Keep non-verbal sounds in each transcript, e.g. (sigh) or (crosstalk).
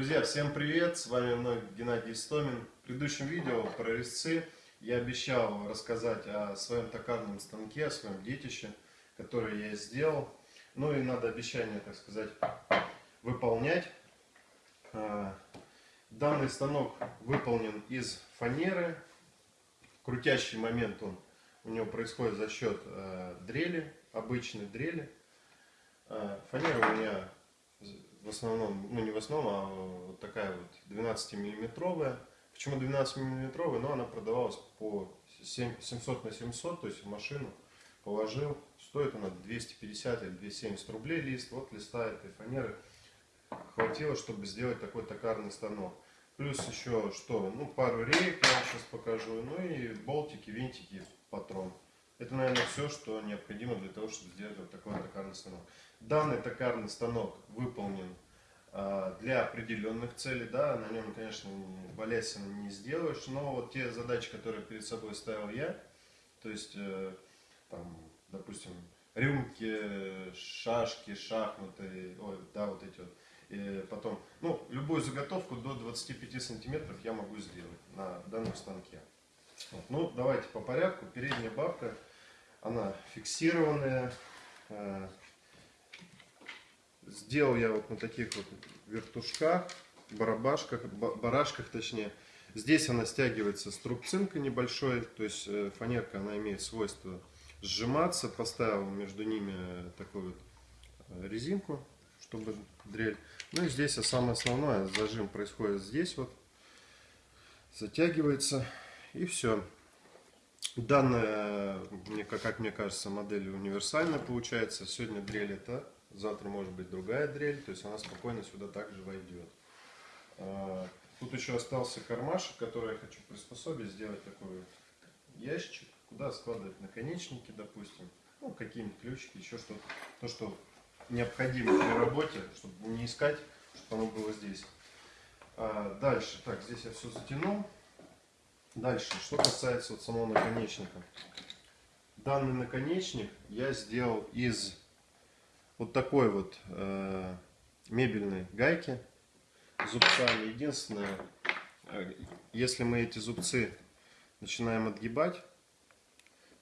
Друзья, всем привет! С вами вновь Геннадий Истомин. В предыдущем видео про резцы я обещал рассказать о своем токарном станке, о своем детище, которое я сделал. Ну и надо обещание, так сказать, выполнять. А, данный станок выполнен из фанеры. Крутящий момент он у него происходит за счет э, дрели, обычной дрели. Э, фанера у меня в основном, ну не в основном, а вот такая вот 12 миллиметровая. Почему 12 миллиметровая? Ну она продавалась по 700 на 700, то есть в машину положил. Стоит она 250 или 270 рублей лист. Вот листа этой фанеры хватило, чтобы сделать такой токарный станок. Плюс еще что? Ну пару рейк я вам сейчас покажу. Ну и болтики, винтики, патрон. Это, наверное, все, что необходимо для того, чтобы сделать вот такой токарный станок. Данный токарный станок выполнен э, для определенных целей. Да, на нем, конечно, балясина не сделаешь, но вот те задачи, которые перед собой ставил я, то есть, э, там, допустим, рюмки, шашки, шахматы, ой, да, вот эти вот. И потом, ну, любую заготовку до 25 сантиметров я могу сделать на данном станке. Вот. Ну, давайте по порядку. Передняя бабка она фиксированная. Э, сделал я вот на таких вот вертушках, барабашках, барашках точнее. Здесь она стягивается с трубцинкой небольшой, то есть э, фанерка она имеет свойство сжиматься. Поставил между ними такую вот э, резинку, чтобы дрель. Ну и здесь а самое основное, зажим происходит здесь вот, затягивается и все. Данная, как мне кажется, модель универсальная получается. Сегодня дрель это, завтра может быть другая дрель, то есть она спокойно сюда также войдет. А, тут еще остался кармашек, который я хочу приспособить, сделать такой ящичек, куда складывать наконечники, допустим, ну, какие-нибудь ключики, еще что-то, то, что необходимо при работе, чтобы не искать, чтобы оно было здесь. А, дальше, так, здесь я все затянул. Дальше, что касается вот самого наконечника. Данный наконечник я сделал из вот такой вот э, мебельной гайки зубцами. Единственное, э, если мы эти зубцы начинаем отгибать,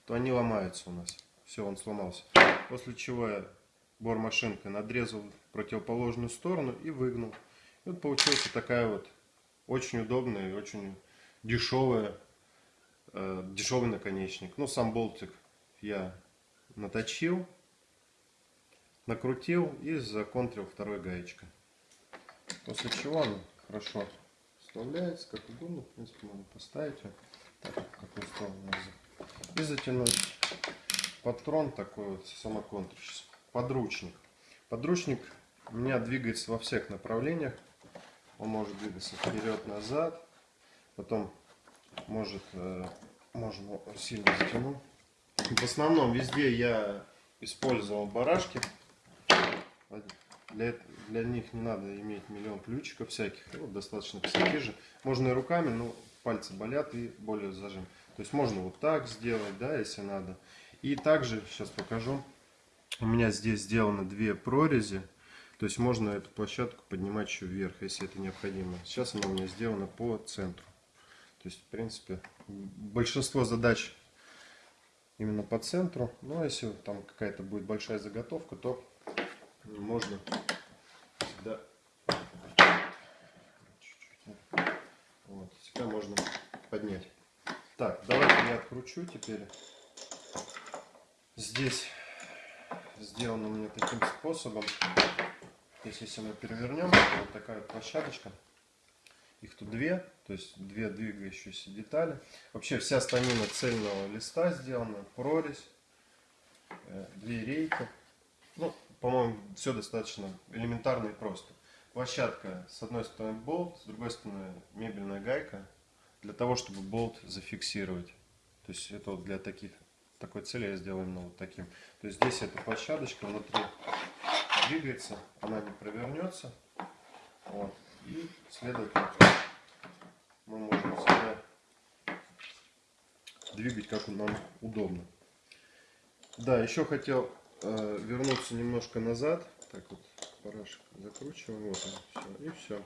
то они ломаются у нас. Все, он сломался. После чего я бормашинкой надрезал противоположную сторону и выгнул. И вот получилась такая вот очень удобная и очень дешевая, э, дешевый наконечник. Ну, сам болтик я наточил, накрутил и законтрил второй гаечкой. После чего он хорошо вставляется, как угодно. В принципе, можно поставить его так, какую сторону и затянуть патрон такой вот самоконтрщик. Подручник. Подручник у меня двигается во всех направлениях. Он может двигаться вперед-назад, Потом может, э, можно сильно затянуть. В основном везде я использовал барашки. Для, для них не надо иметь миллион ключиков всяких. Вот достаточно косяки же. Можно и руками, но пальцы болят и более зажим. То есть можно вот так сделать, да, если надо. И также, сейчас покажу, у меня здесь сделаны две прорези. То есть можно эту площадку поднимать еще вверх, если это необходимо. Сейчас она у меня сделана по центру. То есть, в принципе, большинство задач именно по центру. Ну, а если там какая-то будет большая заготовка, то можно всегда... Вот, всегда можно поднять. Так, давайте я откручу теперь. Здесь сделано у меня таким способом. Здесь, если мы перевернем, вот такая площадочка. Их тут две, то есть две двигающиеся детали. Вообще вся станина цельного листа сделана, прорезь, э, две рейки. Ну, по-моему, все достаточно элементарно и просто. Площадка, с одной стороны болт, с другой стороны мебельная гайка, для того, чтобы болт зафиксировать. То есть это вот для таких, такой цели я сделал именно вот таким. То есть здесь эта площадочка внутри двигается, она не провернется. Вот. И, следовательно, мы можем всегда двигать, как нам удобно. Да, еще хотел э, вернуться немножко назад. Так вот, барашек закручиваем. Вот он, все. И все.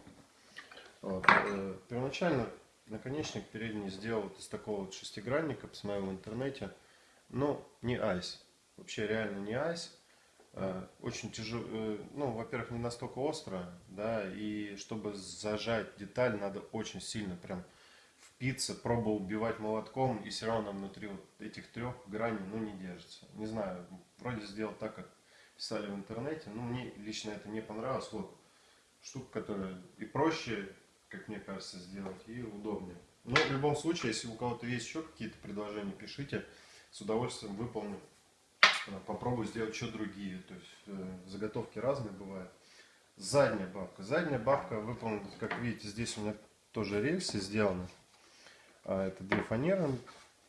Вот. Э, Первоначально наконечник передний сделал вот из такого вот шестигранника, посмотрел в интернете. Но не айс. Вообще реально не айс. Э, Очень тяжело, э, ну, во-первых, не настолько остро, да, и чтобы зажать деталь, надо очень сильно прям впиться, пробовал убивать молотком, и все равно внутри вот этих трех граней, ну, не держится. Не знаю, вроде сделал так, как писали в интернете, но мне лично это не понравилось. Вот штука, которая и проще, как мне кажется, сделать, и удобнее. Но в любом случае, если у кого-то есть еще какие-то предложения, пишите, с удовольствием выполню. Э, Попробую сделать еще другие. То есть э, заготовки разные бывают. Задняя бабка. Задняя бабка выполнена, как видите, здесь у меня тоже рельсы сделаны. А это две фанеры,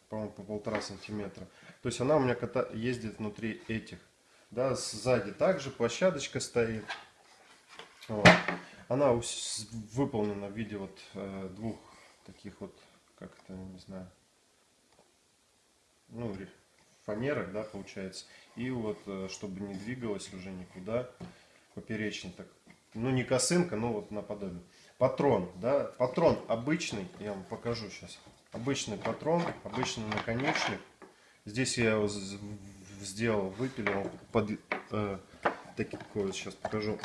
по-моему, по полтора сантиметра. То есть она у меня ката- ездит внутри этих. Да, сзади также площадочка стоит. Вот. Она выполнена в виде вот э, двух таких вот, как это, не знаю, ну, фанерок, да, получается. И вот, э, чтобы не двигалась уже никуда, поперечный так, ну, не косынка, но вот наподобие. Патрон, да, патрон обычный, я вам покажу сейчас. Обычный патрон, обычный наконечник. Здесь я его сделал, выпилил под э, такой вот сейчас покажу.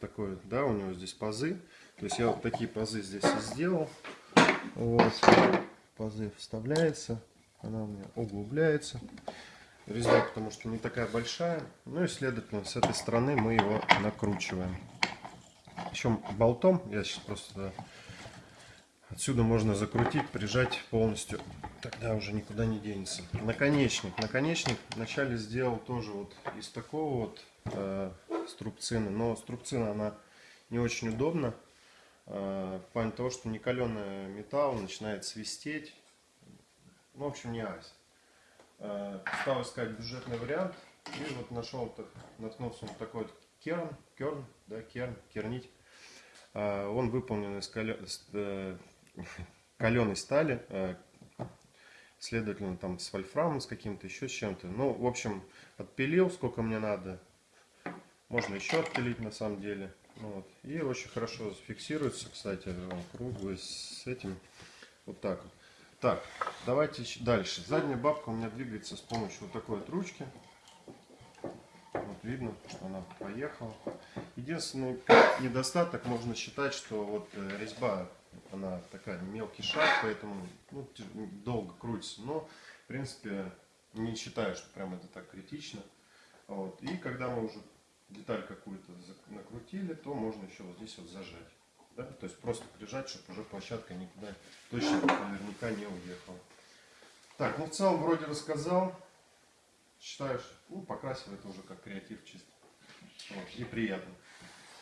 Такой, да, у него здесь пазы. То есть я вот такие пазы здесь и сделал. Вот, пазы вставляется, она у меня углубляется. Резьба, потому что не такая большая. Ну и, следовательно, с этой стороны мы его накручиваем. Причем болтом, я сейчас просто да, отсюда можно закрутить, прижать полностью. Тогда уже никуда не денется. Наконечник. Наконечник вначале сделал тоже вот из такого вот э, струбцины. Но струбцина, она не очень удобна. Э, в плане того, что не каленый металл начинает свистеть. Ну, в общем, не айс. Э, стал искать бюджетный вариант. И вот нашел, наткнулся на такой вот керн, керн, да, керн, кернить. Э, (laughs) Он выполнен из э, каленой стали, э, следовательно, там с вольфрамом, с каким-то еще с чем-то. Ну, в общем, отпилил, сколько мне надо. Можно еще отпилить на самом деле. Ну Вот. И очень хорошо фиксируется, кстати, круглый с этим. Вот так. Так, давайте дальше. Задняя бабка у меня двигается с помощью вот такой вот ручки. Видно, что она поехала. Единственный недостаток можно считать, что вот э, резьба, она такая мелкий шаг, поэтому ну, долго крутится. Но, в принципе, не считаю, что прям это так критично. Вот. И когда мы уже деталь какую-то накрутили, то можно еще вот здесь вот зажать. Да? То есть просто прижать, чтобы уже площадка никуда точно наверняка не уехала. Так, ну в целом вроде рассказал. Считаешь, ну покрасил это уже как креатив чисто. Вот, и приятно.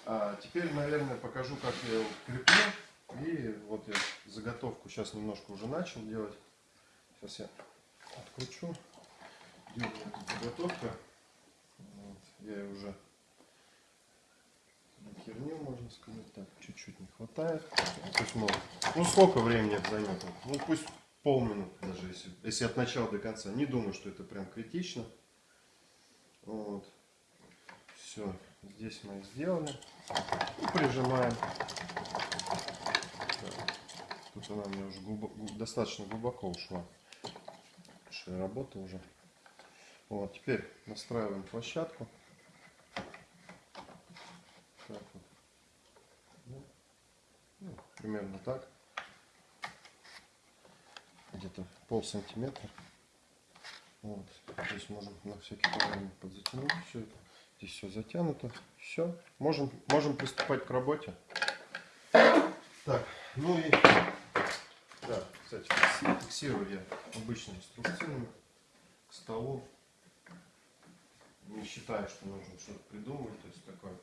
А теперь, наверное, покажу, как я его креплю. И вот я заготовку сейчас немножко уже начал делать. Сейчас я откручу. Где у меня тут заготовка? Вот, я ее уже херню, можно сказать. Так, чуть-чуть не хватает. Есть, ну, ну, сколько времени это займет? Ну, пусть полминуты даже, если, если от начала до конца. Не думаю, что это прям критично. Вот. Все, здесь мы сделали. И прижимаем. Тут она меня уже глубоко, достаточно глубоко ушла. Большая работа уже. Вот, теперь настраиваем площадку. Так вот. Ну, ну, примерно так. Где-то пол сантиметра. Вот. Здесь можем на всякий параметр подзатянуть все это. Здесь все затянуто. Все. Можем, можем приступать к работе. Так, ну и да, кстати, фикси- фиксирую я обычными струбцинами к столу. Не считаю, что нужно что-то придумывать, то есть такое.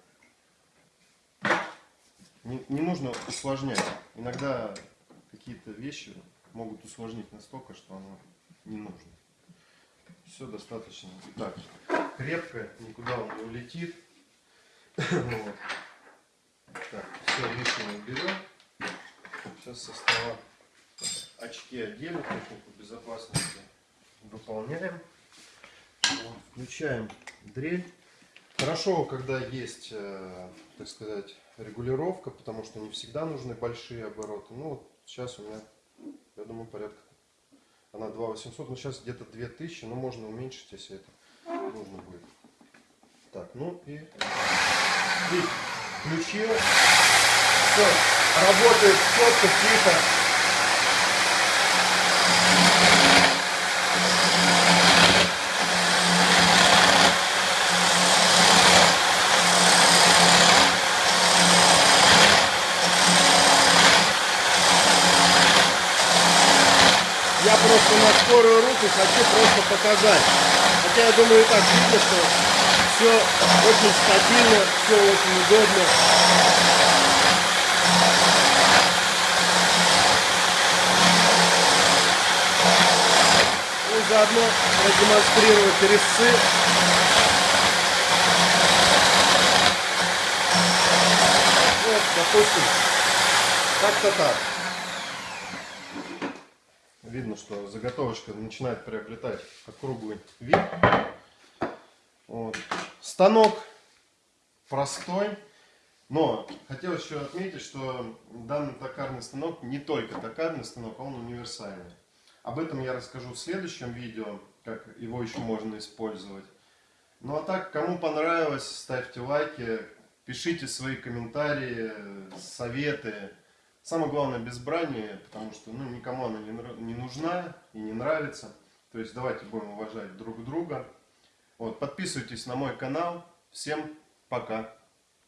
Не, не нужно усложнять. Иногда какие-то вещи могут усложнить настолько, что оно не нужно. Все достаточно. Итак, крепко, никуда он не улетит. Вот. Так, все лишнее уберем. Сейчас со стола очки одели, технику безопасности выполняем. Вот, включаем дрель. Хорошо, когда есть, э, так сказать, регулировка, потому что не всегда нужны большие обороты. Ну, вот сейчас у меня, я думаю, порядка, она 2800, но сейчас где-то 2000, но можно уменьшить, если это нужно будет. Так, ну и видите, включил. Все, работает четко, тихо. Я просто на скорую руку хочу просто показать. Хотя я думаю и так видно, что все очень стабильно, все очень удобно. Ну и заодно продемонстрировать резцы. Вот, допустим, как-то так. Видно, что заготовочка начинает приобретать округлый вид. Вот. Станок простой, но хотелось еще отметить, что данный токарный станок не только токарный станок, а он универсальный. Об этом я расскажу в следующем видео, как его еще можно использовать. Ну а так, кому понравилось, ставьте лайки, пишите свои комментарии, советы. Самое главное без брани, потому что ну, никому она не, не нужна и не нравится. То есть давайте будем уважать друг друга. Вот, подписывайтесь на мой канал. Всем пока.